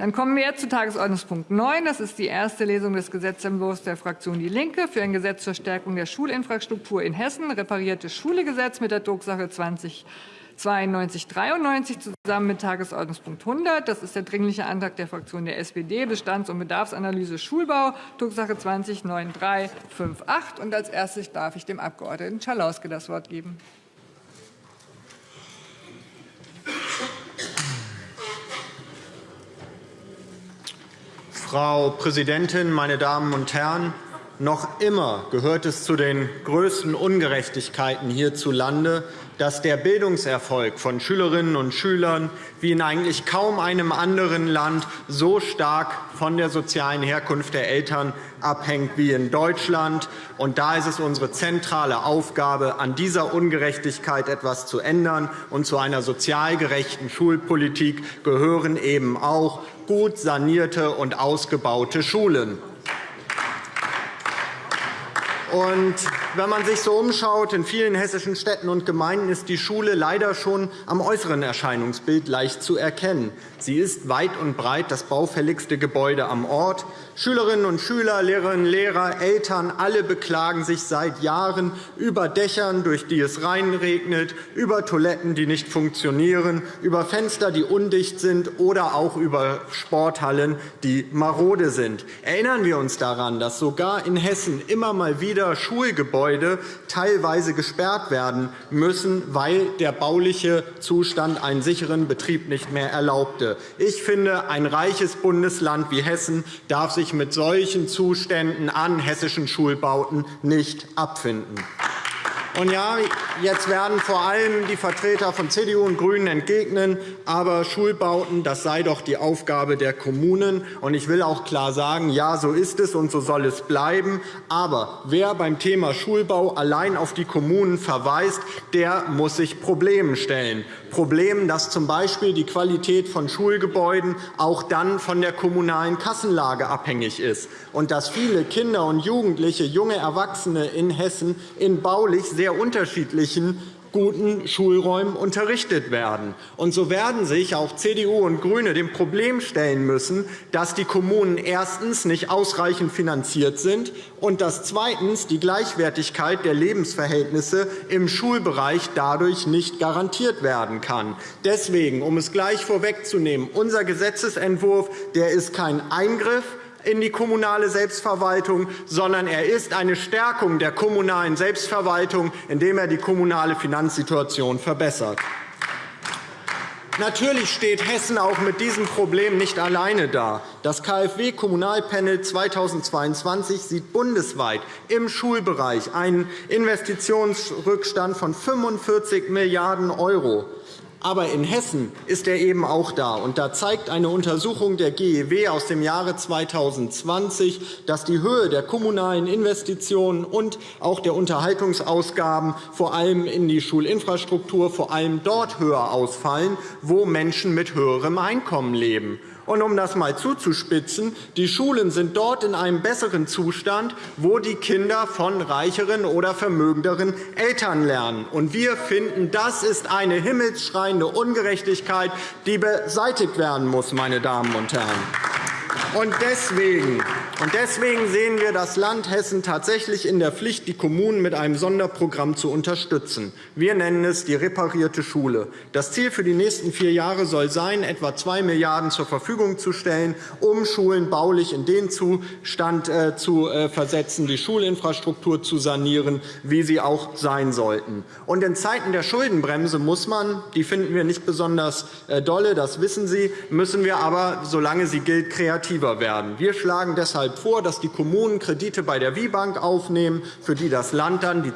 Dann kommen wir jetzt zu Tagesordnungspunkt 9. Das ist die erste Lesung des Gesetzentwurfs der Fraktion DIE LINKE für ein Gesetz zur Stärkung der Schulinfrastruktur in Hessen, repariertes Schulegesetz mit der Drucksache 20 92 93 zusammen mit Tagesordnungspunkt 100. Das ist der Dringliche Antrag der Fraktion der SPD, Bestands- und Bedarfsanalyse Schulbau, Drucksache 20 9358. Und als erstes darf ich dem Abg. Schalauske das Wort geben. Frau Präsidentin, meine Damen und Herren! Noch immer gehört es zu den größten Ungerechtigkeiten hierzulande, dass der Bildungserfolg von Schülerinnen und Schülern wie in eigentlich kaum einem anderen Land so stark von der sozialen Herkunft der Eltern abhängt wie in Deutschland. Und da ist es unsere zentrale Aufgabe, an dieser Ungerechtigkeit etwas zu ändern. Und zu einer sozial gerechten Schulpolitik gehören eben auch gut sanierte und ausgebaute Schulen. Und wenn man sich so umschaut, in vielen hessischen Städten und Gemeinden ist die Schule leider schon am äußeren Erscheinungsbild leicht zu erkennen. Sie ist weit und breit das baufälligste Gebäude am Ort. Schülerinnen und Schüler, Lehrerinnen und Lehrer, Eltern, alle beklagen sich seit Jahren über Dächern, durch die es reinregnet, über Toiletten, die nicht funktionieren, über Fenster, die undicht sind oder auch über Sporthallen, die marode sind. Erinnern wir uns daran, dass sogar in Hessen immer mal wieder Schulgebäude teilweise gesperrt werden müssen, weil der bauliche Zustand einen sicheren Betrieb nicht mehr erlaubte. Ich finde, ein reiches Bundesland wie Hessen darf sich mit solchen Zuständen an hessischen Schulbauten nicht abfinden. Und ja, jetzt werden vor allem die Vertreter von CDU und GRÜNEN entgegnen, aber Schulbauten, das sei doch die Aufgabe der Kommunen. Und ich will auch klar sagen, ja, so ist es und so soll es bleiben. Aber wer beim Thema Schulbau allein auf die Kommunen verweist, der muss sich Problemen stellen. Problemen, dass z.B. die Qualität von Schulgebäuden auch dann von der kommunalen Kassenlage abhängig ist und dass viele Kinder und Jugendliche, junge Erwachsene in Hessen in baulich sehr unterschiedlichen guten Schulräumen unterrichtet werden. Und so werden sich auch CDU und GRÜNE dem Problem stellen müssen, dass die Kommunen erstens nicht ausreichend finanziert sind und dass zweitens die Gleichwertigkeit der Lebensverhältnisse im Schulbereich dadurch nicht garantiert werden kann. Deswegen, um es gleich vorwegzunehmen, unser Gesetzentwurf der ist kein Eingriff in die kommunale Selbstverwaltung, sondern er ist eine Stärkung der kommunalen Selbstverwaltung, indem er die kommunale Finanzsituation verbessert. Natürlich steht Hessen auch mit diesem Problem nicht alleine da. Das KfW-Kommunalpanel 2022 sieht bundesweit im Schulbereich einen Investitionsrückstand von 45 Milliarden €. Aber in Hessen ist er eben auch da. Und da zeigt eine Untersuchung der GEW aus dem Jahre 2020, dass die Höhe der kommunalen Investitionen und auch der Unterhaltungsausgaben vor allem in die Schulinfrastruktur vor allem dort höher ausfallen, wo Menschen mit höherem Einkommen leben. Und um das einmal zuzuspitzen, die Schulen sind dort in einem besseren Zustand, wo die Kinder von reicheren oder vermögenderen Eltern lernen. Und wir finden, das ist eine himmelsschreiende Ungerechtigkeit, die beseitigt werden muss. Meine Damen und Herren. Und deswegen, deswegen sehen wir das Land Hessen tatsächlich in der Pflicht, die Kommunen mit einem Sonderprogramm zu unterstützen. Wir nennen es die reparierte Schule. Das Ziel für die nächsten vier Jahre soll sein, etwa 2 Milliarden € zur Verfügung zu stellen, um Schulen baulich in den Zustand äh, zu äh, versetzen, die Schulinfrastruktur zu sanieren, wie sie auch sein sollten. Und in Zeiten der Schuldenbremse muss man, die finden wir nicht besonders äh, dolle, das wissen Sie, müssen wir aber, solange sie gilt, kreativ attraktiver werden. Wir schlagen deshalb vor, dass die Kommunen Kredite bei der WIBank aufnehmen, für die das Land dann die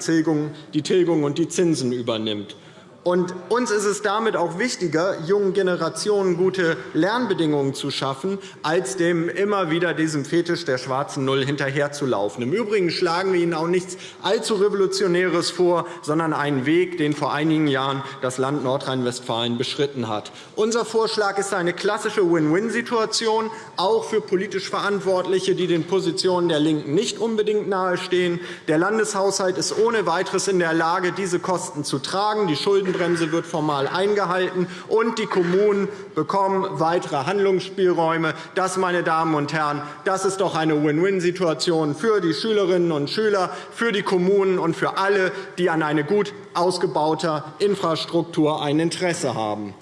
Tilgung und die Zinsen übernimmt. Und uns ist es damit auch wichtiger, jungen Generationen gute Lernbedingungen zu schaffen, als dem immer wieder diesem Fetisch der schwarzen Null hinterherzulaufen. Im Übrigen schlagen wir Ihnen auch nichts allzu Revolutionäres vor, sondern einen Weg, den vor einigen Jahren das Land Nordrhein-Westfalen beschritten hat. Unser Vorschlag ist eine klassische Win-Win-Situation, auch für politisch Verantwortliche, die den Positionen der LINKEN nicht unbedingt nahestehen. Der Landeshaushalt ist ohne weiteres in der Lage, diese Kosten zu tragen. Die Schulden Schuldenbremse wird formal eingehalten, und die Kommunen bekommen weitere Handlungsspielräume. Das, meine Damen und Herren, das ist doch eine Win-Win-Situation für die Schülerinnen und Schüler, für die Kommunen und für alle, die an eine gut ausgebauter Infrastruktur ein Interesse haben.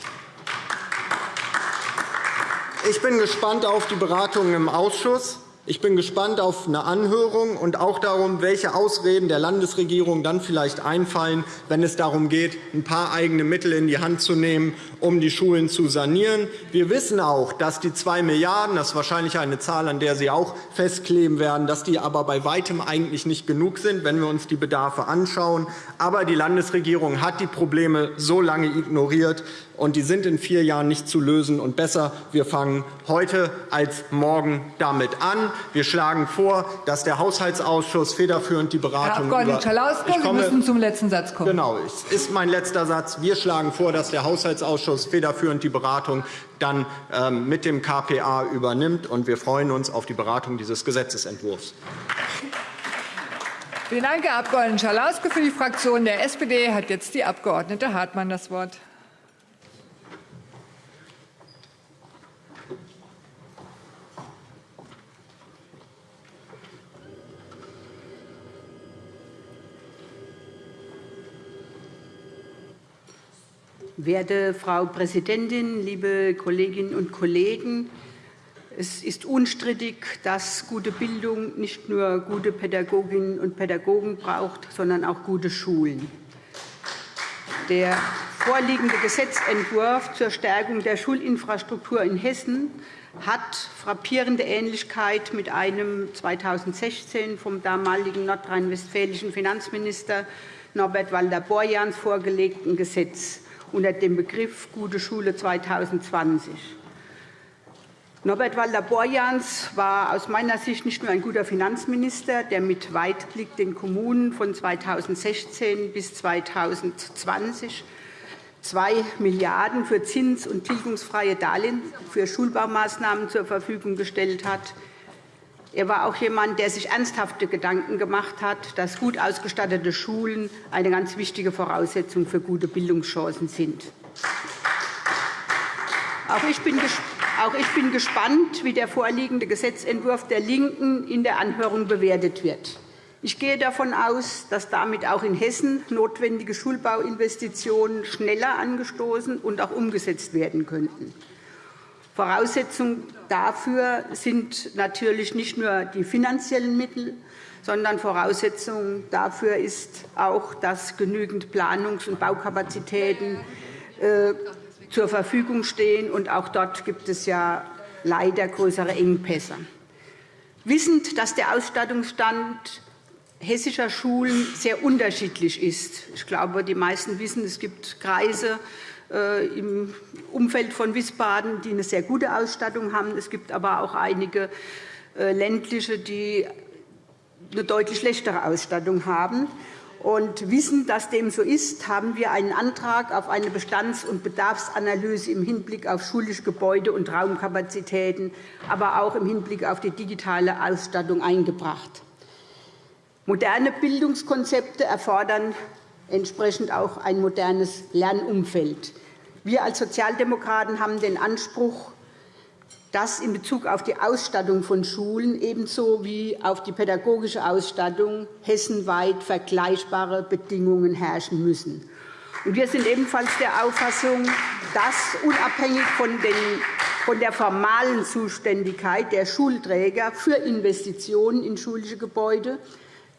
Ich bin gespannt auf die Beratungen im Ausschuss. Ich bin gespannt auf eine Anhörung und auch darum, welche Ausreden der Landesregierung dann vielleicht einfallen, wenn es darum geht, ein paar eigene Mittel in die Hand zu nehmen, um die Schulen zu sanieren. Wir wissen auch, dass die 2 Milliarden €, das ist wahrscheinlich eine Zahl, an der Sie auch festkleben werden, dass die aber bei weitem eigentlich nicht genug sind, wenn wir uns die Bedarfe anschauen. Aber die Landesregierung hat die Probleme so lange ignoriert, und die sind in vier Jahren nicht zu lösen. Und besser, wir fangen heute als morgen damit an. Wir schlagen vor, dass der Haushaltsausschuss federführend die Beratung Herr Abg. Schalauske, Sie müssen zum letzten Satz kommen. Genau, es ist mein letzter Satz. Wir schlagen vor, dass der Haushaltsausschuss federführend die Beratung dann ähm, mit dem KPA übernimmt. Und wir freuen uns auf die Beratung dieses Gesetzentwurfs. Vielen Dank, Herr Abg. Schalauske. Für die Fraktion der SPD hat jetzt die Abg. Hartmann das Wort. Werte Frau Präsidentin, liebe Kolleginnen und Kollegen! Es ist unstrittig, dass gute Bildung nicht nur gute Pädagoginnen und Pädagogen braucht, sondern auch gute Schulen. Der vorliegende Gesetzentwurf zur Stärkung der Schulinfrastruktur in Hessen hat frappierende Ähnlichkeit mit einem 2016 vom damaligen nordrhein-westfälischen Finanzminister Norbert Walter-Borjans vorgelegten Gesetz unter dem Begriff Gute Schule 2020. Norbert Walter-Borjans war aus meiner Sicht nicht nur ein guter Finanzminister, der mit Weitblick den Kommunen von 2016 bis 2020 2 Milliarden € für zins- und tilgungsfreie Darlehen für Schulbaumaßnahmen zur Verfügung gestellt hat. Er war auch jemand, der sich ernsthafte Gedanken gemacht hat, dass gut ausgestattete Schulen eine ganz wichtige Voraussetzung für gute Bildungschancen sind. Auch ich bin gespannt, wie der vorliegende Gesetzentwurf der LINKEN in der Anhörung bewertet wird. Ich gehe davon aus, dass damit auch in Hessen notwendige Schulbauinvestitionen schneller angestoßen und auch umgesetzt werden könnten. Voraussetzung dafür sind natürlich nicht nur die finanziellen Mittel, sondern Voraussetzung dafür ist auch, dass genügend Planungs- und Baukapazitäten äh, zur Verfügung stehen. Und auch dort gibt es ja leider größere Engpässe. Wissend, dass der Ausstattungsstand hessischer Schulen sehr unterschiedlich ist. Ich glaube, die meisten wissen, es gibt Kreise, im Umfeld von Wiesbaden, die eine sehr gute Ausstattung haben. Es gibt aber auch einige äh, ländliche, die eine deutlich schlechtere Ausstattung haben. Und wissen, dass dem so ist, haben wir einen Antrag auf eine Bestands- und Bedarfsanalyse im Hinblick auf schulische Gebäude und Raumkapazitäten, aber auch im Hinblick auf die digitale Ausstattung eingebracht. Moderne Bildungskonzepte erfordern entsprechend auch ein modernes Lernumfeld. Wir als Sozialdemokraten haben den Anspruch, dass in Bezug auf die Ausstattung von Schulen ebenso wie auf die pädagogische Ausstattung hessenweit vergleichbare Bedingungen herrschen müssen. Wir sind ebenfalls der Auffassung, dass unabhängig von der formalen Zuständigkeit der Schulträger für Investitionen in schulische Gebäude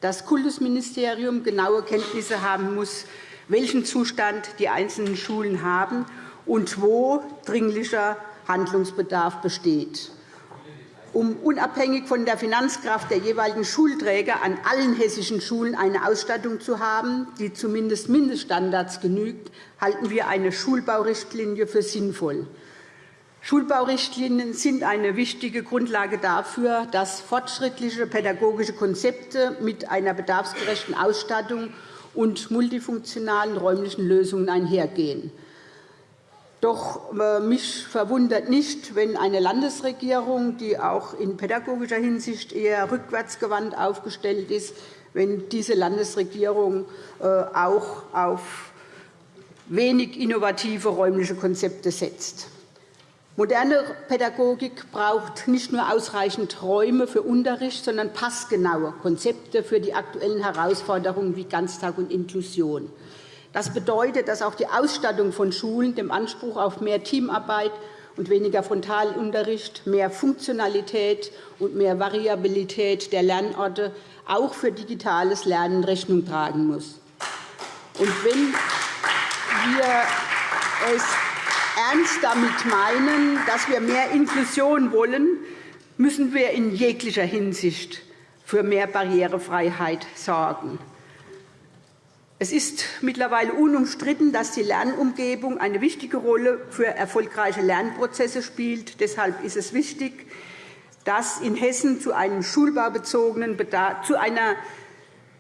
das Kultusministerium genaue Kenntnisse haben muss, welchen Zustand die einzelnen Schulen haben und wo dringlicher Handlungsbedarf besteht. Um unabhängig von der Finanzkraft der jeweiligen Schulträger an allen hessischen Schulen eine Ausstattung zu haben, die zumindest Mindeststandards genügt, halten wir eine Schulbaurichtlinie für sinnvoll. Schulbaurichtlinien sind eine wichtige Grundlage dafür, dass fortschrittliche pädagogische Konzepte mit einer bedarfsgerechten Ausstattung und multifunktionalen räumlichen Lösungen einhergehen. Doch äh, mich verwundert nicht, wenn eine Landesregierung, die auch in pädagogischer Hinsicht eher rückwärtsgewandt aufgestellt ist, wenn diese Landesregierung äh, auch auf wenig innovative räumliche Konzepte setzt. Moderne Pädagogik braucht nicht nur ausreichend Räume für Unterricht, sondern passgenaue Konzepte für die aktuellen Herausforderungen wie Ganztag und Inklusion. Das bedeutet, dass auch die Ausstattung von Schulen dem Anspruch auf mehr Teamarbeit und weniger Frontalunterricht, mehr Funktionalität und mehr Variabilität der Lernorte auch für digitales Lernen Rechnung tragen muss. Und wenn wir es ernst damit meinen, dass wir mehr Inklusion wollen, müssen wir in jeglicher Hinsicht für mehr Barrierefreiheit sorgen. Es ist mittlerweile unumstritten, dass die Lernumgebung eine wichtige Rolle für erfolgreiche Lernprozesse spielt. Deshalb ist es wichtig, dass in Hessen zu, einem schulbaubezogenen Bedarf, zu einer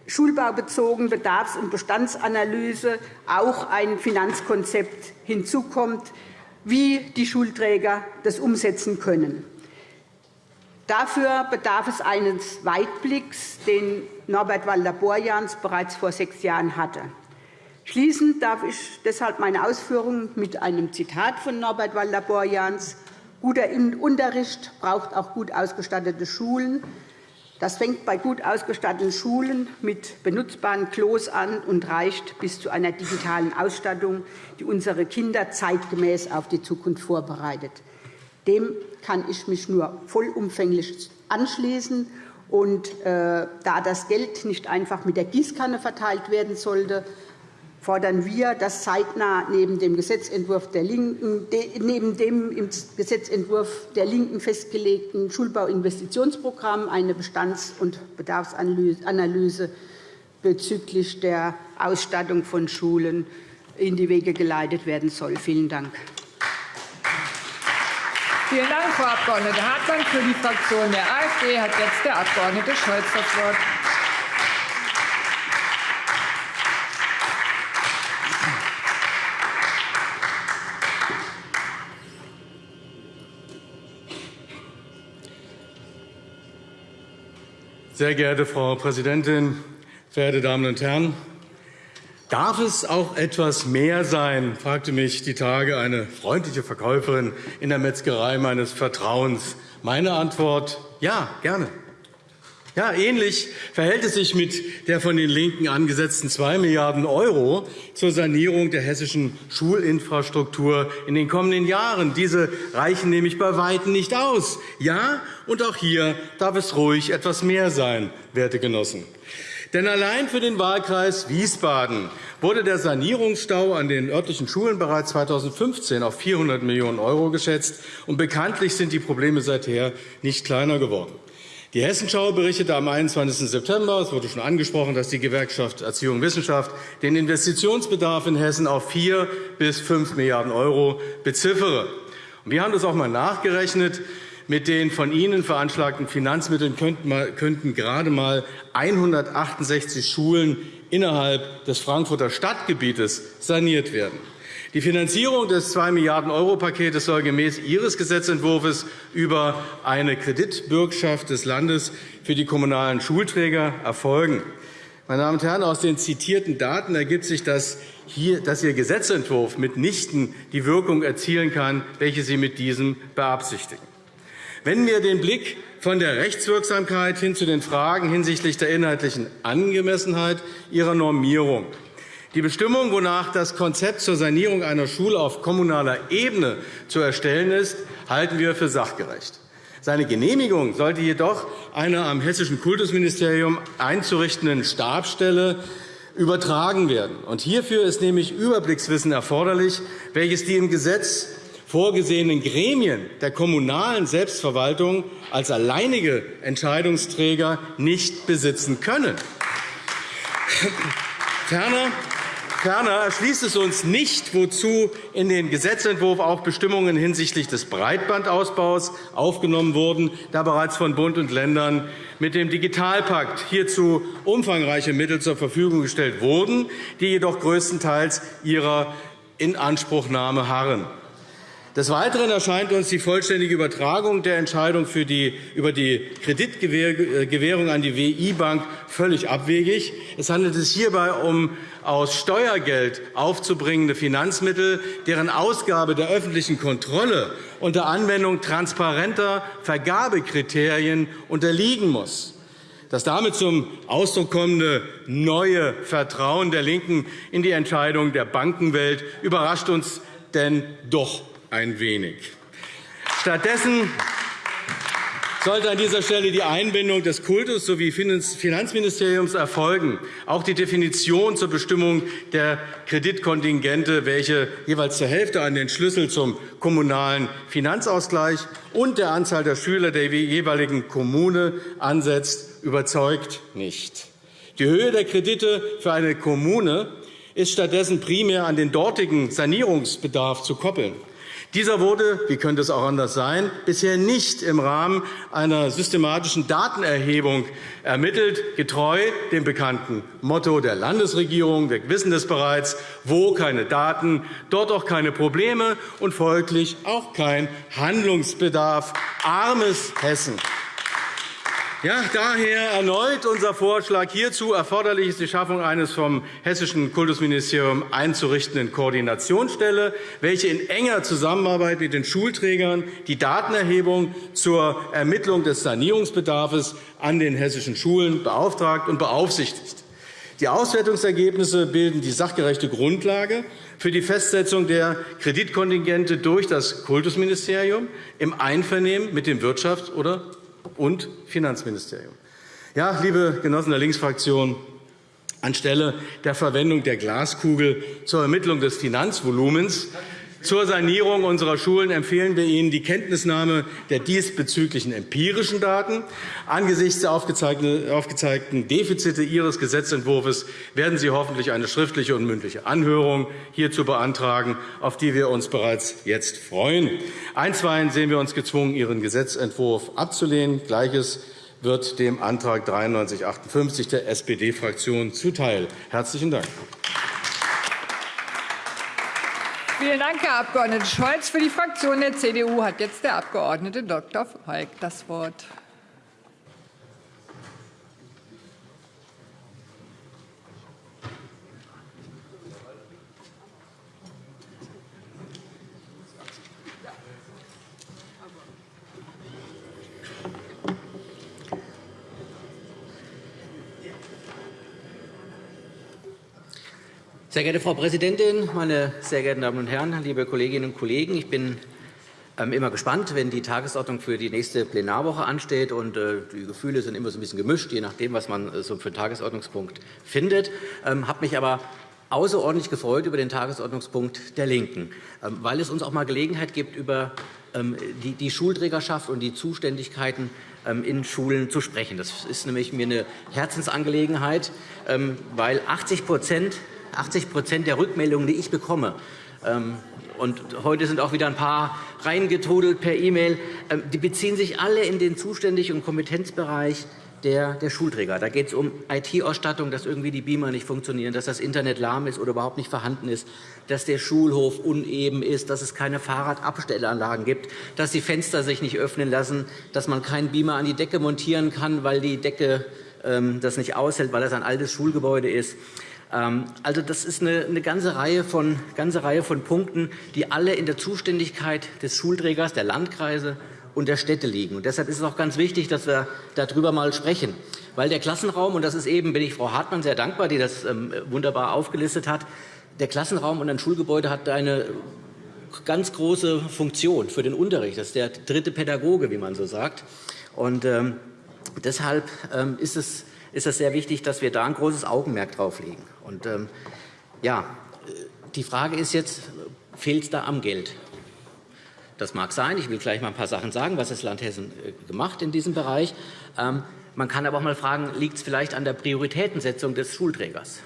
schulbaubezogenen Bedarfs- und Bestandsanalyse auch ein Finanzkonzept hinzukommt, wie die Schulträger das umsetzen können. Dafür bedarf es eines Weitblicks, den Norbert Walter-Borjans bereits vor sechs Jahren hatte. Schließen darf ich deshalb meine Ausführungen mit einem Zitat von Norbert Walter-Borjans. Guter Unterricht braucht auch gut ausgestattete Schulen. Das fängt bei gut ausgestatteten Schulen mit benutzbaren Klos an und reicht bis zu einer digitalen Ausstattung, die unsere Kinder zeitgemäß auf die Zukunft vorbereitet. Dem kann ich mich nur vollumfänglich anschließen. Und, äh, da das Geld nicht einfach mit der Gießkanne verteilt werden sollte, fordern wir, dass zeitnah neben dem Gesetzentwurf der Linken, neben dem im Gesetzentwurf der Linken festgelegten Schulbauinvestitionsprogramm eine Bestands- und Bedarfsanalyse bezüglich der Ausstattung von Schulen in die Wege geleitet werden soll. Vielen Dank. Vielen Dank, Frau Abg. Hartmann. Für die Fraktion der AfD hat jetzt der Abg. Scholz das Wort. Sehr geehrte Frau Präsidentin, verehrte Damen und Herren! Darf es auch etwas mehr sein, fragte mich die Tage eine freundliche Verkäuferin in der Metzgerei meines Vertrauens. Meine Antwort ja, gerne. Ja, ähnlich verhält es sich mit der von den LINKEN angesetzten 2 Milliarden € zur Sanierung der hessischen Schulinfrastruktur in den kommenden Jahren. Diese reichen nämlich bei Weitem nicht aus. Ja, und auch hier darf es ruhig etwas mehr sein, werte Genossen. Denn allein für den Wahlkreis Wiesbaden wurde der Sanierungsstau an den örtlichen Schulen bereits 2015 auf 400 Millionen € geschätzt. Und bekanntlich sind die Probleme seither nicht kleiner geworden. Die Hessenschau berichtete am 21. September, es wurde schon angesprochen, dass die Gewerkschaft Erziehung und Wissenschaft den Investitionsbedarf in Hessen auf 4 bis 5 Milliarden € beziffere. Wir haben das auch einmal nachgerechnet. Mit den von Ihnen veranschlagten Finanzmitteln könnten gerade einmal 168 Schulen innerhalb des Frankfurter Stadtgebietes saniert werden. Die Finanzierung des 2 Milliarden € Pakets soll gemäß Ihres Gesetzentwurfs über eine Kreditbürgschaft des Landes für die kommunalen Schulträger erfolgen. Meine Damen und Herren, aus den zitierten Daten ergibt sich, dass, hier, dass Ihr Gesetzentwurf mitnichten die Wirkung erzielen kann, welche Sie mit diesem beabsichtigen. Wenn wir den Blick von der Rechtswirksamkeit hin zu den Fragen hinsichtlich der inhaltlichen Angemessenheit Ihrer Normierung die Bestimmung, wonach das Konzept zur Sanierung einer Schule auf kommunaler Ebene zu erstellen ist, halten wir für sachgerecht. Seine Genehmigung sollte jedoch einer am Hessischen Kultusministerium einzurichtenden Stabsstelle übertragen werden. hierfür ist nämlich Überblickswissen erforderlich, welches die im Gesetz vorgesehenen Gremien der kommunalen Selbstverwaltung als alleinige Entscheidungsträger nicht besitzen können. Ferner Ferner erschließt es uns nicht, wozu in den Gesetzentwurf auch Bestimmungen hinsichtlich des Breitbandausbaus aufgenommen wurden, da bereits von Bund und Ländern mit dem Digitalpakt hierzu umfangreiche Mittel zur Verfügung gestellt wurden, die jedoch größtenteils ihrer Inanspruchnahme harren. Des Weiteren erscheint uns die vollständige Übertragung der Entscheidung die, über die Kreditgewährung an die WI-Bank völlig abwegig. Es handelt sich hierbei um aus Steuergeld aufzubringende Finanzmittel, deren Ausgabe der öffentlichen Kontrolle unter Anwendung transparenter Vergabekriterien unterliegen muss. Das damit zum Ausdruck kommende neue Vertrauen der LINKEN in die Entscheidung der Bankenwelt überrascht uns denn doch ein wenig. Stattdessen sollte an dieser Stelle die Einbindung des Kultus sowie Finanzministeriums erfolgen. Auch die Definition zur Bestimmung der Kreditkontingente, welche jeweils zur Hälfte an den Schlüssel zum kommunalen Finanzausgleich und der Anzahl der Schüler der jeweiligen Kommune ansetzt, überzeugt nicht. Die Höhe der Kredite für eine Kommune ist stattdessen primär an den dortigen Sanierungsbedarf zu koppeln. Dieser wurde, wie könnte es auch anders sein, bisher nicht im Rahmen einer systematischen Datenerhebung ermittelt, getreu dem bekannten Motto der Landesregierung. Wir wissen es bereits, wo keine Daten, dort auch keine Probleme und folglich auch kein Handlungsbedarf. Armes Hessen. Ja, daher erneut unser Vorschlag hierzu. Erforderlich ist die Schaffung eines vom Hessischen Kultusministerium einzurichtenden Koordinationsstelle, welche in enger Zusammenarbeit mit den Schulträgern die Datenerhebung zur Ermittlung des Sanierungsbedarfs an den hessischen Schulen beauftragt und beaufsichtigt. Die Auswertungsergebnisse bilden die sachgerechte Grundlage für die Festsetzung der Kreditkontingente durch das Kultusministerium im Einvernehmen mit dem Wirtschafts- oder und Finanzministerium. Ja, liebe Genossen der Linksfraktion, anstelle der Verwendung der Glaskugel zur Ermittlung des Finanzvolumens zur Sanierung unserer Schulen empfehlen wir Ihnen die Kenntnisnahme der diesbezüglichen empirischen Daten. Angesichts der aufgezeigten Defizite Ihres Gesetzentwurfs werden Sie hoffentlich eine schriftliche und mündliche Anhörung hierzu beantragen, auf die wir uns bereits jetzt freuen. Einstweilen sehen wir uns gezwungen, Ihren Gesetzentwurf abzulehnen. Gleiches wird dem Antrag 9358 der SPD-Fraktion zuteil. – Herzlichen Dank. Vielen Dank, Herr Abg. Scholz. Für die Fraktion der CDU hat jetzt der Abg. Dr. Falk das Wort. Sehr geehrte Frau Präsidentin, meine sehr geehrten Damen und Herren, liebe Kolleginnen und Kollegen! Ich bin ähm, immer gespannt, wenn die Tagesordnung für die nächste Plenarwoche ansteht. Und äh, die Gefühle sind immer so ein bisschen gemischt, je nachdem, was man äh, so für einen Tagesordnungspunkt findet. Ich ähm, habe mich aber außerordentlich gefreut über den Tagesordnungspunkt der LINKEN, ähm, weil es uns auch einmal Gelegenheit gibt, über die Schulträgerschaft und die Zuständigkeiten in Schulen zu sprechen. Das ist nämlich mir eine Herzensangelegenheit, weil 80 80% der Rückmeldungen, die ich bekomme, ähm, und heute sind auch wieder ein paar reingetrudelt per E-Mail, ähm, die beziehen sich alle in den Zuständig- und Kompetenzbereich der, der Schulträger. Da geht es um IT-Ausstattung, dass irgendwie die Beamer nicht funktionieren, dass das Internet lahm ist oder überhaupt nicht vorhanden ist, dass der Schulhof uneben ist, dass es keine Fahrradabstellanlagen gibt, dass die Fenster sich nicht öffnen lassen, dass man keinen Beamer an die Decke montieren kann, weil die Decke ähm, das nicht aushält, weil das ein altes Schulgebäude ist. Ähm, also, das ist eine, ganze, Reihe von, ganze Reihe von Punkten, die alle in der Zuständigkeit des Schulträgers, der Landkreise und der Städte liegen. Und deshalb ist es auch ganz wichtig, dass wir darüber mal sprechen. Weil der Klassenraum, und das ist eben, bin ich Frau Hartmann sehr dankbar, die das ähm, wunderbar aufgelistet hat, der Klassenraum und ein Schulgebäude hat eine ganz große Funktion für den Unterricht. Das ist der dritte Pädagoge, wie man so sagt. Und ähm, deshalb ist es ist es sehr wichtig, dass wir da ein großes Augenmerk drauf legen. Und, ähm, ja, die Frage ist jetzt, fehlt es da am Geld? Das mag sein. Ich will gleich mal ein paar Sachen sagen, was das Land Hessen äh, gemacht in diesem Bereich. Ähm, man kann aber auch mal fragen, liegt es vielleicht an der Prioritätensetzung des Schulträgers?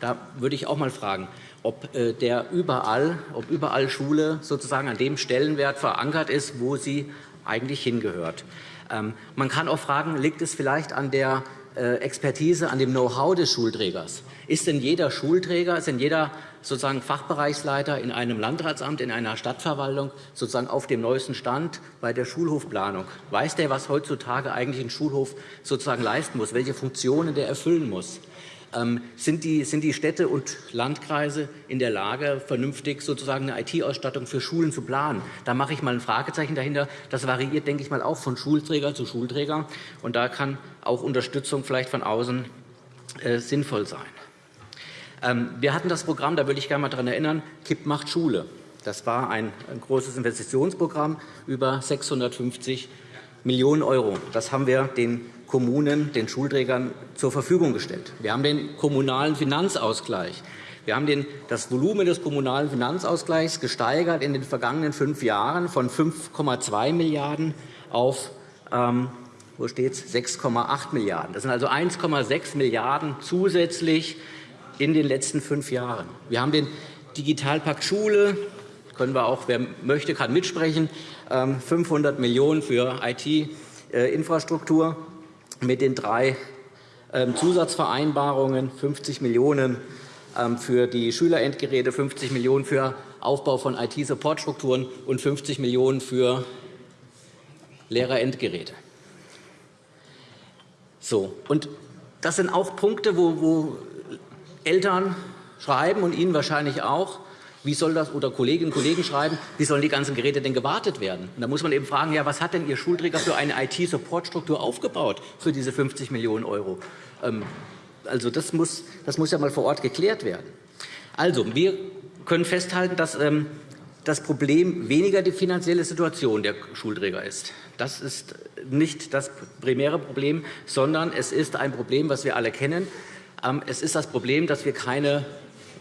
Da würde ich auch mal fragen, ob, äh, der überall, ob überall Schule sozusagen an dem Stellenwert verankert ist, wo sie eigentlich hingehört. Ähm, man kann auch fragen, liegt es vielleicht an der Expertise, an dem Know-how des Schulträgers. Ist denn jeder Schulträger, ist denn jeder sozusagen Fachbereichsleiter in einem Landratsamt, in einer Stadtverwaltung sozusagen auf dem neuesten Stand bei der Schulhofplanung? Weiß der, was heutzutage eigentlich ein Schulhof sozusagen leisten muss, welche Funktionen der erfüllen muss? Ähm, sind die, sind die Städte und Landkreise in der Lage, vernünftig sozusagen eine IT-Ausstattung für Schulen zu planen? Da mache ich mal ein Fragezeichen dahinter. Das variiert, denke ich mal, auch von Schulträger zu Schulträger. Und da kann auch Unterstützung vielleicht von außen äh, sinnvoll sein. Ähm, wir hatten das Programm, da würde ich gerne mal daran erinnern, KIP macht Schule. Das war ein, ein großes Investitionsprogramm über 650 Millionen Euro. Das haben wir den Kommunen, den Schulträgern zur Verfügung gestellt. Wir haben den kommunalen Finanzausgleich. Wir haben das Volumen des kommunalen Finanzausgleichs gesteigert in den vergangenen fünf Jahren von 5,2 Milliarden auf ähm, wo steht 6,8 Milliarden. Das sind also 1,6 Milliarden zusätzlich in den letzten fünf Jahren. Wir haben den Digitalpakt Schule, können wir auch, wer möchte, kann mitsprechen, 500 ähm, Millionen für IT-Infrastruktur mit den drei ähm, Zusatzvereinbarungen 50 Millionen ähm, für die Schülerendgeräte, 50 Millionen für Aufbau von IT-Supportstrukturen und 50 Millionen für Lehrerendgeräte. So, und das sind auch Punkte, wo, wo Eltern schreiben und Ihnen wahrscheinlich auch, wie soll das, oder Kolleginnen und Kollegen schreiben, wie sollen die ganzen Geräte denn gewartet werden? Und da muss man eben fragen, ja, was hat denn Ihr Schulträger für eine IT-Supportstruktur aufgebaut für diese 50 Millionen €? Ähm, also das muss, das muss ja mal vor Ort geklärt werden. Also, wir können festhalten, dass ähm, das Problem weniger die finanzielle Situation der Schulträger ist. Das ist nicht das primäre Problem, sondern es ist ein Problem, das wir alle kennen. Ähm, es ist das Problem, dass wir keine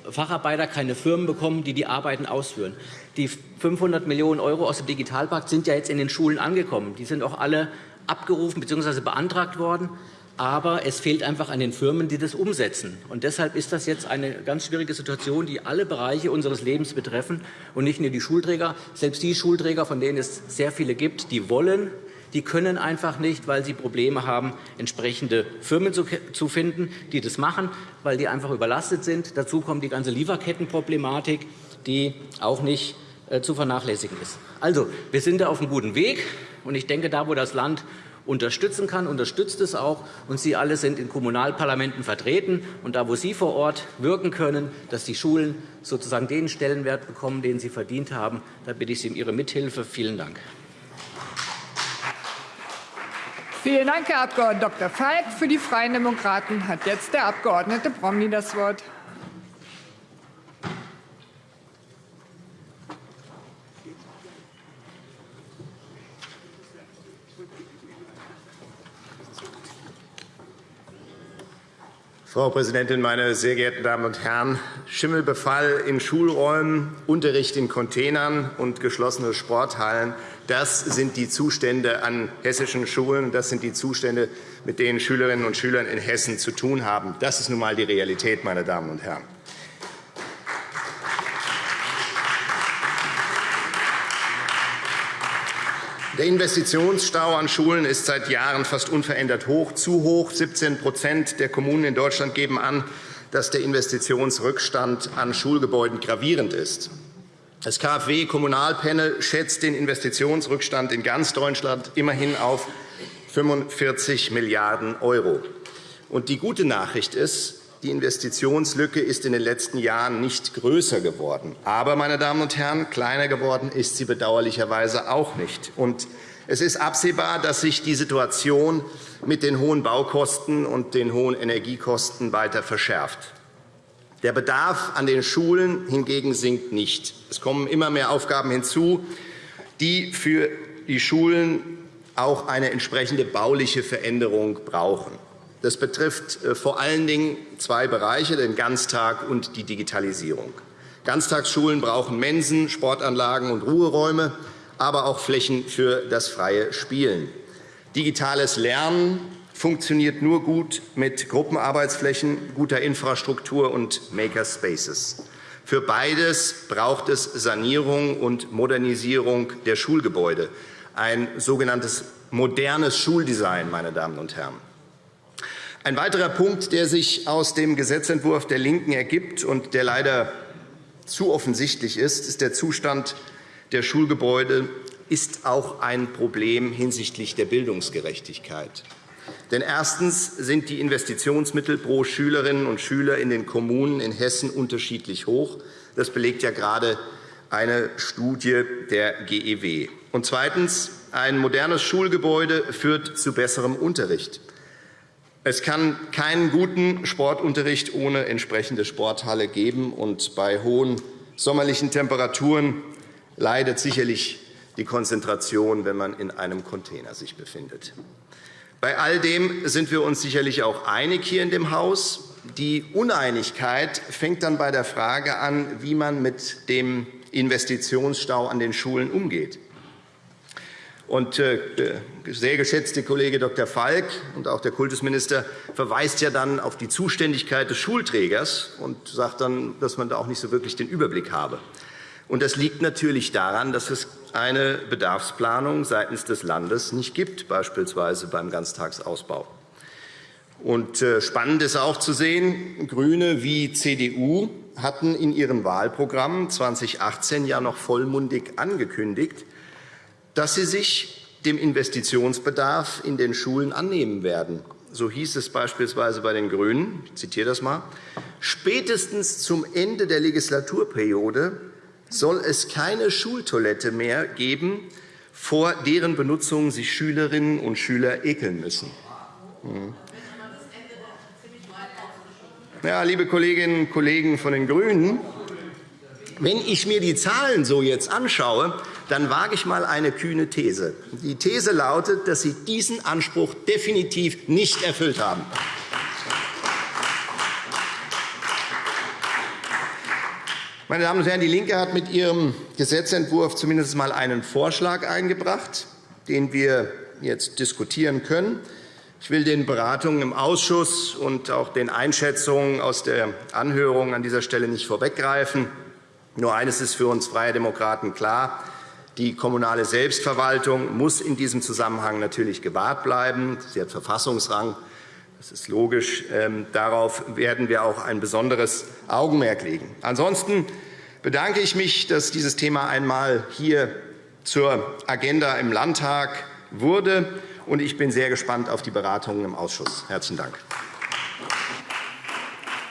Facharbeiter, keine Firmen bekommen, die die Arbeiten ausführen. Die 500 Millionen € aus dem Digitalpakt sind ja jetzt in den Schulen angekommen. Die sind auch alle abgerufen bzw. beantragt worden. Aber es fehlt einfach an den Firmen, die das umsetzen. Und deshalb ist das jetzt eine ganz schwierige Situation, die alle Bereiche unseres Lebens betreffen und nicht nur die Schulträger. Selbst die Schulträger, von denen es sehr viele gibt, die wollen die können einfach nicht, weil sie Probleme haben, entsprechende Firmen zu finden, die das machen, weil die einfach überlastet sind. Dazu kommt die ganze Lieferkettenproblematik, die auch nicht äh, zu vernachlässigen ist. Also, wir sind da auf einem guten Weg. Und ich denke, da, wo das Land unterstützen kann, unterstützt es auch. Und Sie alle sind in Kommunalparlamenten vertreten. Und da, wo Sie vor Ort wirken können, dass die Schulen sozusagen den Stellenwert bekommen, den sie verdient haben, da bitte ich Sie um Ihre Mithilfe. Vielen Dank. Vielen Dank, Herr Abg. Dr. Falk. Für die Freien Demokraten hat jetzt der Abg. Promny das Wort. Frau Präsidentin, meine sehr geehrten Damen und Herren! Schimmelbefall in Schulräumen, Unterricht in Containern und geschlossene Sporthallen das sind die Zustände an hessischen Schulen. Das sind die Zustände, mit denen Schülerinnen und Schüler in Hessen zu tun haben. Das ist nun einmal die Realität, meine Damen und Herren. Der Investitionsstau an Schulen ist seit Jahren fast unverändert hoch, zu hoch. 17% der Kommunen in Deutschland geben an, dass der Investitionsrückstand an Schulgebäuden gravierend ist. Das KfW-Kommunalpanel schätzt den Investitionsrückstand in ganz Deutschland immerhin auf 45 Milliarden €. Die gute Nachricht ist, die Investitionslücke ist in den letzten Jahren nicht größer geworden. Aber, meine Damen und Herren, kleiner geworden ist sie bedauerlicherweise auch nicht. Und es ist absehbar, dass sich die Situation mit den hohen Baukosten und den hohen Energiekosten weiter verschärft. Der Bedarf an den Schulen hingegen sinkt nicht. Es kommen immer mehr Aufgaben hinzu, die für die Schulen auch eine entsprechende bauliche Veränderung brauchen. Das betrifft äh, vor allen Dingen zwei Bereiche, den Ganztag und die Digitalisierung. Ganztagsschulen brauchen Mensen, Sportanlagen und Ruheräume, aber auch Flächen für das freie Spielen. Digitales Lernen funktioniert nur gut mit Gruppenarbeitsflächen, guter Infrastruktur und Makerspaces. Für beides braucht es Sanierung und Modernisierung der Schulgebäude, ein sogenanntes modernes Schuldesign. Meine Damen und Herren. Ein weiterer Punkt, der sich aus dem Gesetzentwurf der LINKEN ergibt und der leider zu offensichtlich ist, ist der Zustand der Schulgebäude ist auch ein Problem hinsichtlich der Bildungsgerechtigkeit. Denn erstens sind die Investitionsmittel pro Schülerinnen und Schüler in den Kommunen in Hessen unterschiedlich hoch. Das belegt ja gerade eine Studie der GEW. Und zweitens. Ein modernes Schulgebäude führt zu besserem Unterricht. Es kann keinen guten Sportunterricht ohne entsprechende Sporthalle geben. Und bei hohen sommerlichen Temperaturen leidet sicherlich die Konzentration, wenn man in einem Container sich befindet. Bei all dem sind wir uns sicherlich auch einig hier in dem Haus. Die Uneinigkeit fängt dann bei der Frage an, wie man mit dem Investitionsstau an den Schulen umgeht. Und äh, der sehr geschätzte Kollege Dr. Falk und auch der Kultusminister verweist ja dann auf die Zuständigkeit des Schulträgers und sagt dann, dass man da auch nicht so wirklich den Überblick habe. Und das liegt natürlich daran, dass es eine Bedarfsplanung seitens des Landes nicht gibt, beispielsweise beim Ganztagsausbau. Und äh, spannend ist auch zu sehen, GRÜNE wie CDU hatten in ihren Wahlprogrammen 2018 ja noch vollmundig angekündigt, dass sie sich dem Investitionsbedarf in den Schulen annehmen werden. So hieß es beispielsweise bei den GRÜNEN, ich zitiere das mal, spätestens zum Ende der Legislaturperiode soll es keine Schultoilette mehr geben, vor deren Benutzung sich Schülerinnen und Schüler ekeln müssen. Hm. Ja, liebe Kolleginnen und Kollegen von den GRÜNEN, wenn ich mir die Zahlen so jetzt anschaue, dann wage ich einmal eine kühne These. Die These lautet, dass Sie diesen Anspruch definitiv nicht erfüllt haben. Meine Damen und Herren, DIE LINKE hat mit ihrem Gesetzentwurf zumindest einmal einen Vorschlag eingebracht, den wir jetzt diskutieren können. Ich will den Beratungen im Ausschuss und auch den Einschätzungen aus der Anhörung an dieser Stelle nicht vorweggreifen. Nur eines ist für uns Freie Demokraten klar. Die kommunale Selbstverwaltung muss in diesem Zusammenhang natürlich gewahrt bleiben. Sie hat Verfassungsrang. Das ist logisch. Ähm, darauf werden wir auch ein besonderes Augenmerk legen. Ansonsten bedanke ich mich, dass dieses Thema einmal hier zur Agenda im Landtag wurde. Und ich bin sehr gespannt auf die Beratungen im Ausschuss. – Herzlichen Dank.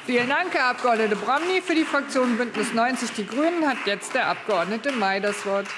Vielen Dank, Herr Abg. Bramny. Für die Fraktion BÜNDNIS 90 die GRÜNEN hat jetzt der Abg. May das Wort.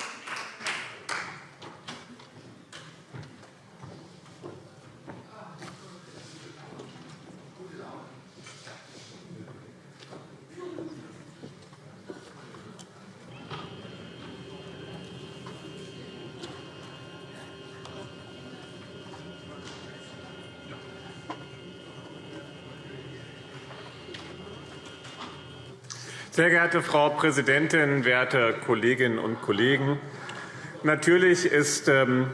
Sehr geehrte Frau Präsidentin, werte Kolleginnen und Kollegen! Natürlich ist ähm,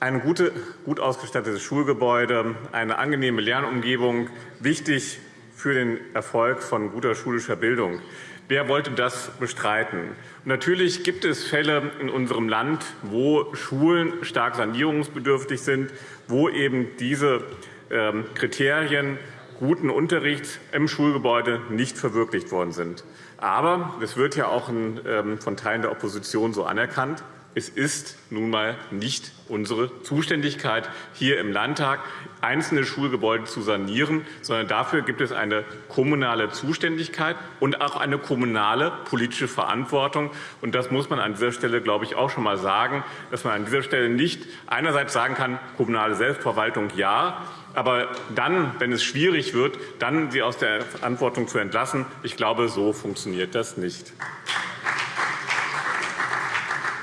ein gut ausgestattetes Schulgebäude, eine angenehme Lernumgebung wichtig für den Erfolg von guter schulischer Bildung. Wer wollte das bestreiten? Natürlich gibt es Fälle in unserem Land, wo Schulen stark sanierungsbedürftig sind, wo eben diese ähm, Kriterien guten Unterricht im Schulgebäude nicht verwirklicht worden sind. Aber es wird ja auch ähm, von Teilen der Opposition so anerkannt. Es ist nun einmal nicht unsere Zuständigkeit, hier im Landtag einzelne Schulgebäude zu sanieren, sondern dafür gibt es eine kommunale Zuständigkeit und auch eine kommunale politische Verantwortung. Und das muss man an dieser Stelle, glaube ich, auch schon einmal sagen, dass man an dieser Stelle nicht einerseits sagen kann, kommunale Selbstverwaltung ja, aber dann, wenn es schwierig wird, dann sie aus der Verantwortung zu entlassen. Ich glaube, so funktioniert das nicht.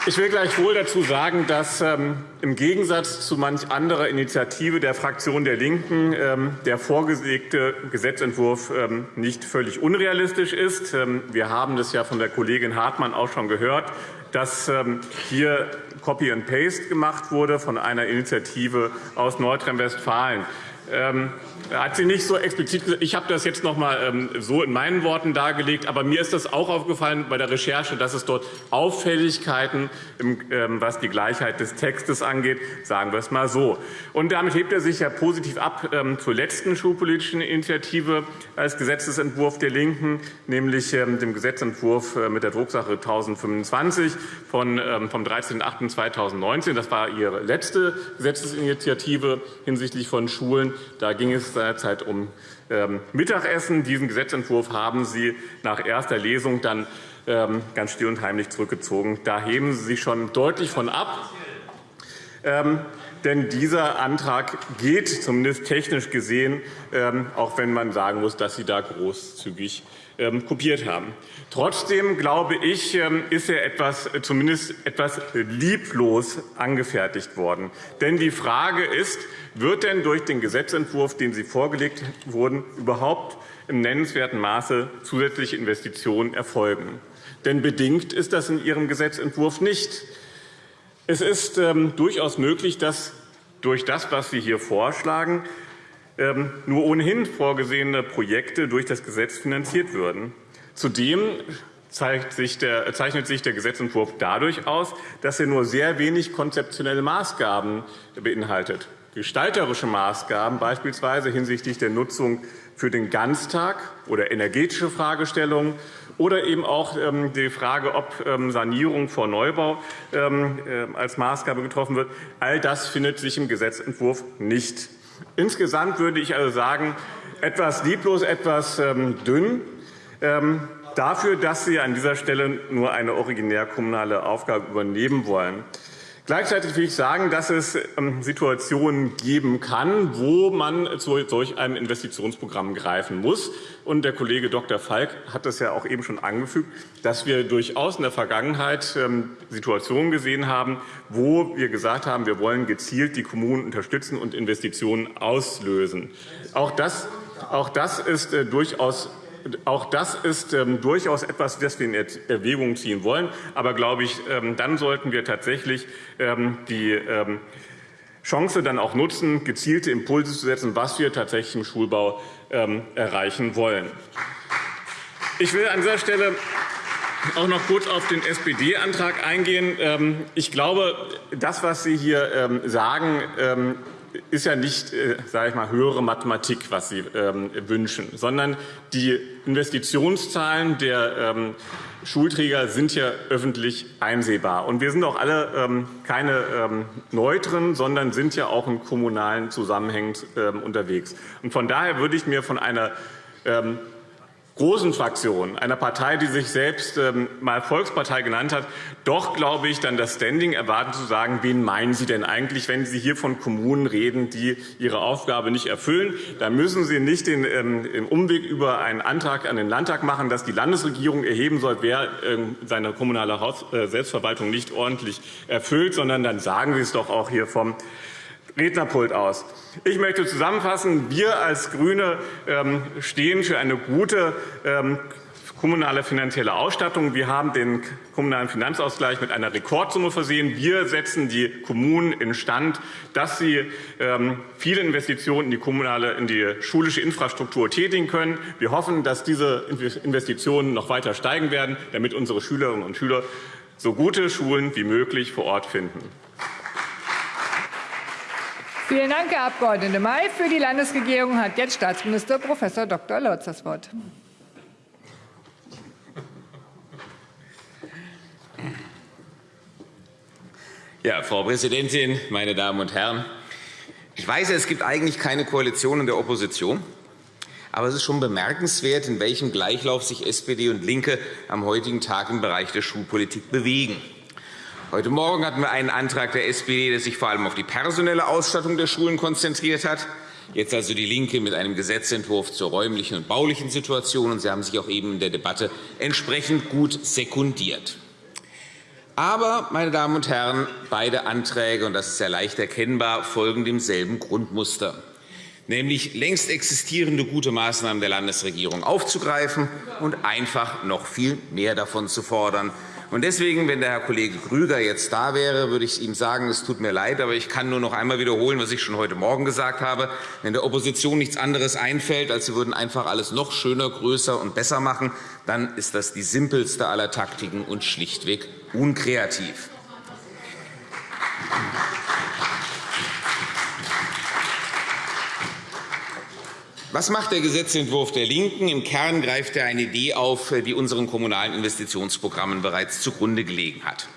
Ich will gleichwohl dazu sagen, dass ähm, im Gegensatz zu manch anderer Initiative der Fraktion der LINKEN ähm, der vorgelegte Gesetzentwurf ähm, nicht völlig unrealistisch ist. Wir haben das ja von der Kollegin Hartmann auch schon gehört, dass ähm, hier Copy and Paste gemacht wurde von einer Initiative aus Nordrhein-Westfalen. Ähm, hat sie nicht so explizit gesagt. Ich habe das jetzt noch einmal ähm, so in meinen Worten dargelegt. Aber mir ist das auch aufgefallen bei der Recherche, dass es dort Auffälligkeiten, ähm, was die Gleichheit des Textes angeht, sagen wir es mal so. Und damit hebt er sich ja positiv ab zur letzten schulpolitischen Initiative als Gesetzentwurf der LINKEN, nämlich dem Gesetzentwurf äh, mit der Drucksache 1025 vom 13.08.2019. Das war Ihre letzte Gesetzesinitiative hinsichtlich von Schulen. Da ging es seinerzeit um ähm, Mittagessen. Diesen Gesetzentwurf haben Sie nach erster Lesung dann ähm, ganz still und heimlich zurückgezogen. Da heben Sie sich schon deutlich von ab. Ähm, denn dieser Antrag geht, zumindest technisch gesehen, auch wenn man sagen muss, dass Sie da großzügig kopiert haben. Trotzdem glaube ich, ist er etwas, zumindest etwas lieblos angefertigt worden. Denn die Frage ist, wird denn durch den Gesetzentwurf, den Sie vorgelegt wurden, überhaupt im nennenswerten Maße zusätzliche Investitionen erfolgen? Denn bedingt ist das in Ihrem Gesetzentwurf nicht. Es ist ähm, durchaus möglich, dass durch das, was Sie hier vorschlagen, ähm, nur ohnehin vorgesehene Projekte durch das Gesetz finanziert würden. Zudem der, zeichnet sich der Gesetzentwurf dadurch aus, dass er nur sehr wenig konzeptionelle Maßgaben beinhaltet gestalterische Maßgaben, beispielsweise hinsichtlich der Nutzung für den Ganztag oder energetische Fragestellungen oder eben auch ähm, die Frage, ob ähm, Sanierung vor Neubau ähm, äh, als Maßgabe getroffen wird. All das findet sich im Gesetzentwurf nicht. Insgesamt würde ich also sagen, etwas lieblos, etwas dünn dafür, dass Sie an dieser Stelle nur eine originär kommunale Aufgabe übernehmen wollen. Gleichzeitig will ich sagen, dass es ähm, Situationen geben kann, wo man zu solch einem Investitionsprogramm greifen muss. Und der Kollege Dr. Falk hat das ja auch eben schon angefügt, dass wir durchaus in der Vergangenheit ähm, Situationen gesehen haben, wo wir gesagt haben, wir wollen gezielt die Kommunen unterstützen und Investitionen auslösen. Auch das, auch das ist äh, durchaus auch das ist ähm, durchaus etwas, das wir in Erwägung ziehen wollen. Aber glaube ich, ähm, dann sollten wir tatsächlich ähm, die ähm, Chance dann auch nutzen, gezielte Impulse zu setzen, was wir tatsächlich im Schulbau ähm, erreichen wollen. Ich will an dieser Stelle auch noch kurz auf den SPD-Antrag eingehen. Ähm, ich glaube, das, was Sie hier sagen, ist ja nicht äh, sage ich mal, höhere Mathematik, was Sie ähm, wünschen, sondern die Investitionszahlen der ähm, Schulträger sind ja öffentlich einsehbar. Und wir sind auch alle ähm, keine Neutren, sondern sind ja auch in kommunalen Zusammenhängen unterwegs. Und von daher würde ich mir von einer großen Fraktion, einer Partei, die sich selbst ähm, mal Volkspartei genannt hat, doch, glaube ich, dann das Standing erwarten zu sagen, wen meinen Sie denn eigentlich, wenn Sie hier von Kommunen reden, die ihre Aufgabe nicht erfüllen? Da müssen Sie nicht den ähm, Umweg über einen Antrag an den Landtag machen, dass die Landesregierung erheben soll, wer ähm, seine kommunale äh, Selbstverwaltung nicht ordentlich erfüllt, sondern dann sagen Sie es doch auch hier vom Rednerpult aus. Ich möchte zusammenfassen, wir als GRÜNE ähm, stehen für eine gute ähm, kommunale finanzielle Ausstattung. Wir haben den kommunalen Finanzausgleich mit einer Rekordsumme versehen. Wir setzen die Kommunen instand, dass sie ähm, viele Investitionen in die kommunale, in die schulische Infrastruktur tätigen können. Wir hoffen, dass diese Investitionen noch weiter steigen werden, damit unsere Schülerinnen und Schüler so gute Schulen wie möglich vor Ort finden. Vielen Dank, Herr Abg. May. Für die Landesregierung hat jetzt Staatsminister Prof. Dr. Lotz das Wort. Ja, Frau Präsidentin, meine Damen und Herren! Ich weiß, es gibt eigentlich keine Koalition in der Opposition. Aber es ist schon bemerkenswert, in welchem Gleichlauf sich SPD und LINKE am heutigen Tag im Bereich der Schulpolitik bewegen. Heute Morgen hatten wir einen Antrag der SPD, der sich vor allem auf die personelle Ausstattung der Schulen konzentriert hat. Jetzt also DIE LINKE mit einem Gesetzentwurf zur räumlichen und baulichen Situation. Sie haben sich auch eben in der Debatte entsprechend gut sekundiert. Aber, meine Damen und Herren, beide Anträge, und das ist ja leicht erkennbar, folgen demselben Grundmuster, nämlich längst existierende gute Maßnahmen der Landesregierung aufzugreifen und einfach noch viel mehr davon zu fordern, Und deswegen, wenn der Herr Kollege Grüger jetzt da wäre, würde ich ihm sagen, es tut mir leid, aber ich kann nur noch einmal wiederholen, was ich schon heute Morgen gesagt habe. Wenn der Opposition nichts anderes einfällt, als sie würden einfach alles noch schöner, größer und besser machen, dann ist das die simpelste aller Taktiken und schlichtweg unkreativ. Was macht der Gesetzentwurf der LINKEN? Im Kern greift er eine Idee auf, die unseren kommunalen Investitionsprogrammen bereits zugrunde gelegen hat.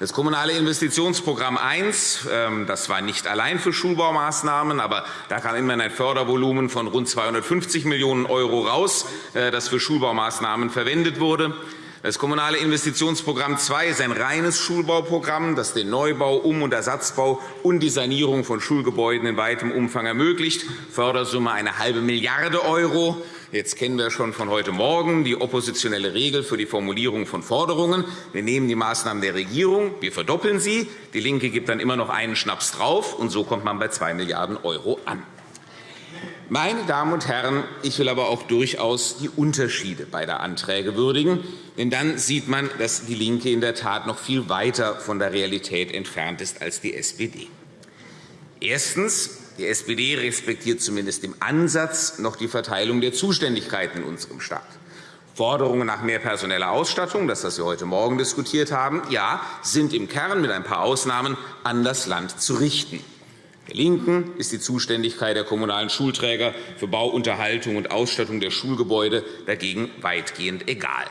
Das Kommunale Investitionsprogramm 1 ähm, das war nicht allein für Schulbaumaßnahmen, aber da kam immerhin ein Fördervolumen von rund 250 Millionen € raus, äh, das für Schulbaumaßnahmen verwendet wurde. Das Kommunale Investitionsprogramm II ist ein reines Schulbauprogramm, das den Neubau, Um- und Ersatzbau und die Sanierung von Schulgebäuden in weitem Umfang ermöglicht. Fördersumme eine halbe Milliarde €. Jetzt kennen wir schon von heute Morgen die oppositionelle Regel für die Formulierung von Forderungen. Wir nehmen die Maßnahmen der Regierung, wir verdoppeln sie. DIE LINKE gibt dann immer noch einen Schnaps drauf, und so kommt man bei 2 Milliarden € an. Meine Damen und Herren, ich will aber auch durchaus die Unterschiede beider Anträge würdigen. Denn dann sieht man, dass DIE LINKE in der Tat noch viel weiter von der Realität entfernt ist als die SPD. Erstens. Die SPD respektiert zumindest im Ansatz noch die Verteilung der Zuständigkeiten in unserem Staat. Forderungen nach mehr personeller Ausstattung, das, was wir heute Morgen diskutiert haben, ja, sind im Kern mit ein paar Ausnahmen an das Land zu richten. Der LINKEN ist die Zuständigkeit der kommunalen Schulträger für Bau, Unterhaltung und Ausstattung der Schulgebäude dagegen weitgehend egal.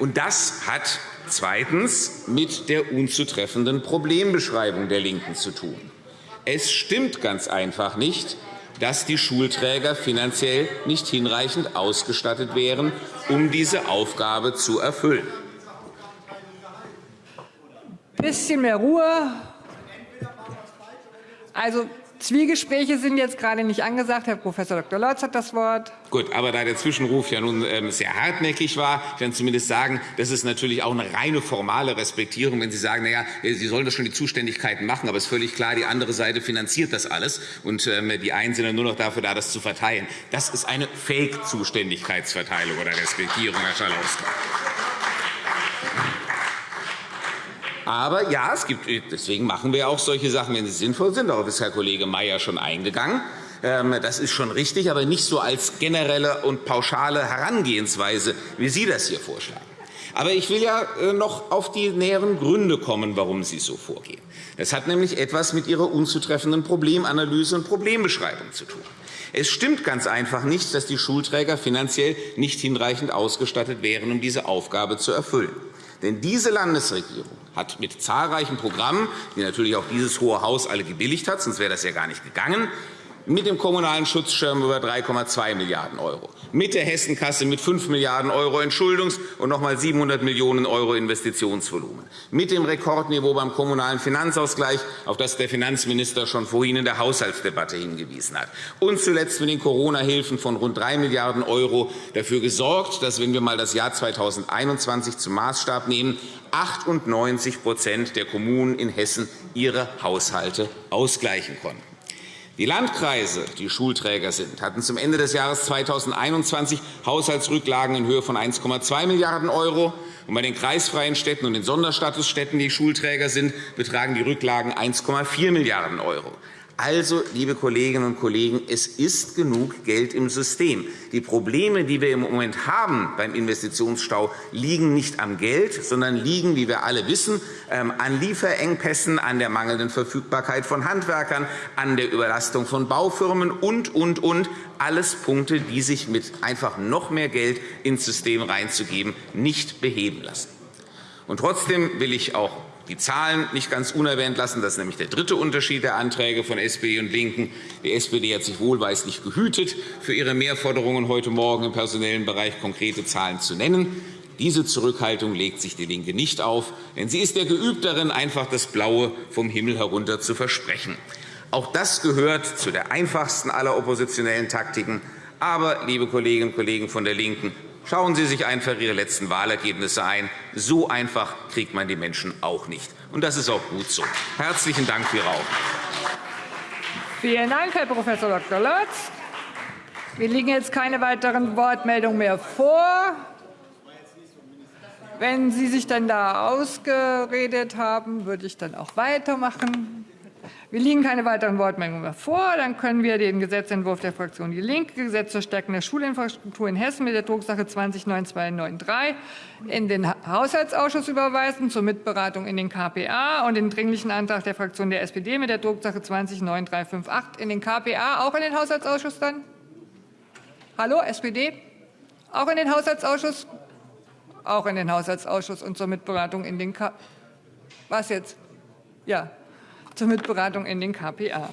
Und das hat zweitens mit der unzutreffenden Problembeschreibung der LINKEN zu tun. Es stimmt ganz einfach nicht, dass die Schulträger finanziell nicht hinreichend ausgestattet wären, um diese Aufgabe zu erfüllen. Ein bisschen mehr Ruhe. Also, Zwiegespräche sind jetzt gerade nicht angesagt. Herr Prof. Dr. Lorz hat das Wort. Gut, aber da der Zwischenruf ja nun ähm, sehr hartnäckig war, ich kann zumindest sagen, das ist natürlich auch eine reine formale Respektierung, wenn Sie sagen, na ja, Sie sollen das schon die Zuständigkeiten machen, aber es ist völlig klar, die andere Seite finanziert das alles und ähm, die einen sind nur noch dafür da, das zu verteilen. Das ist eine Fake-Zuständigkeitsverteilung oder Respektierung, Herr Schalauske. Aber ja, es gibt, deswegen machen wir auch solche Sachen, wenn sie sinnvoll sind. Darauf ist Herr Kollege Mayer schon eingegangen. Ähm, das ist schon richtig, aber nicht so als generelle und pauschale Herangehensweise, wie Sie das hier vorschlagen. Aber ich will ja äh, noch auf die näheren Gründe kommen, warum Sie so vorgehen. Das hat nämlich etwas mit Ihrer unzutreffenden Problemanalyse und Problembeschreibung zu tun. Es stimmt ganz einfach nicht, dass die Schulträger finanziell nicht hinreichend ausgestattet wären, um diese Aufgabe zu erfüllen. Denn diese Landesregierung hat mit zahlreichen Programmen, die natürlich auch dieses Hohe Haus alle gebilligt hat, sonst wäre das ja gar nicht gegangen, mit dem Kommunalen Schutzschirm über 3,2 Milliarden €, mit der Hessenkasse mit 5 Milliarden € Entschuldungs- und noch einmal 700 Millionen € Investitionsvolumen, mit dem Rekordniveau beim Kommunalen Finanzausgleich, auf das der Finanzminister schon vorhin in der Haushaltsdebatte hingewiesen hat, und zuletzt mit den Corona-Hilfen von rund 3 Milliarden € dafür gesorgt, dass, wenn wir einmal das Jahr 2021 zum Maßstab nehmen, 98% der Kommunen in Hessen ihre Haushalte ausgleichen konnten. Die Landkreise, die Schulträger sind, hatten zum Ende des Jahres 2021 Haushaltsrücklagen in Höhe von 1,2 Milliarden €. Und bei den kreisfreien Städten und den Sonderstatusstädten, die Schulträger sind, betragen die Rücklagen 1,4 Milliarden €. Also, liebe Kolleginnen und Kollegen, es ist genug Geld im System. Die Probleme, die wir im Moment haben beim Investitionsstau, liegen nicht am Geld, sondern liegen, wie wir alle wissen, ähm, an Lieferengpässen, an der mangelnden Verfügbarkeit von Handwerkern, an der Überlastung von Baufirmen und, und, und. Alles Punkte, die sich mit einfach noch mehr Geld ins System reinzugeben nicht beheben lassen. Und trotzdem will ich auch die Zahlen nicht ganz unerwähnt lassen. Das ist nämlich der dritte Unterschied der Anträge von SPD und LINKEN. Die SPD hat sich wohlweislich gehütet, für ihre Mehrforderungen heute Morgen im personellen Bereich konkrete Zahlen zu nennen. Diese Zurückhaltung legt sich DIE LINKE nicht auf, denn sie ist der geübt darin, einfach das Blaue vom Himmel herunter zu versprechen. Auch das gehört zu der einfachsten aller oppositionellen Taktiken. Aber, liebe Kolleginnen und Kollegen von der LINKEN, Schauen Sie sich einfach Ihre letzten Wahlergebnisse ein. So einfach kriegt man die Menschen auch nicht. Und das ist auch gut so. Herzlichen Dank für Ihre Aufmerksamkeit. Vielen Dank, Herr Prof. Dr. Lotz. Mir liegen jetzt keine weiteren Wortmeldungen mehr vor. Wenn Sie sich dann da ausgeredet haben, würde ich dann auch weitermachen. Wir liegen keine weiteren Wortmeldungen mehr vor. Dann können wir den Gesetzentwurf der Fraktion Die Linke, Gesetz zur Stärkung der Schulinfrastruktur in Hessen mit der Drucksache 209293 in den Haushaltsausschuss überweisen zur Mitberatung in den KPA und den Dringlichen Antrag der Fraktion der SPD mit der Drucksache 209358 in den KPA auch in den Haushaltsausschuss dann? Hallo, SPD? Auch in den Haushaltsausschuss? Auch in den Haushaltsausschuss und zur Mitberatung in den K Was jetzt? Ja, zur Mitberatung in den KPA.